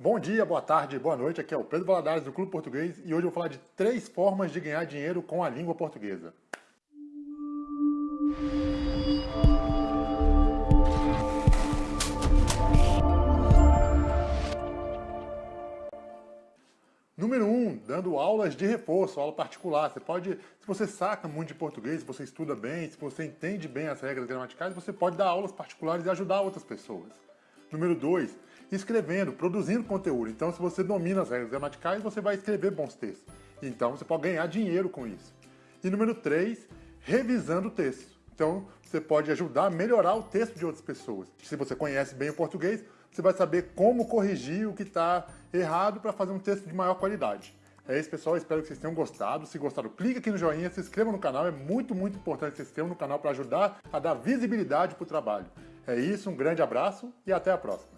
Bom dia, boa tarde, boa noite. Aqui é o Pedro Valadares do Clube Português e hoje eu vou falar de três formas de ganhar dinheiro com a língua portuguesa. Número 1, um, dando aulas de reforço, aula particular. Você pode, se você saca muito de português, se você estuda bem, se você entende bem as regras gramaticais, você pode dar aulas particulares e ajudar outras pessoas. Número 2, escrevendo, produzindo conteúdo. Então, se você domina as regras gramaticais, você vai escrever bons textos. Então, você pode ganhar dinheiro com isso. E número 3, revisando o texto. Então, você pode ajudar a melhorar o texto de outras pessoas. Se você conhece bem o português, você vai saber como corrigir o que está errado para fazer um texto de maior qualidade. É isso, pessoal. Espero que vocês tenham gostado. Se gostaram, clique aqui no joinha, se inscreva no canal. É muito, muito importante que se inscrevam no canal para ajudar a dar visibilidade para o trabalho. É isso, um grande abraço e até a próxima.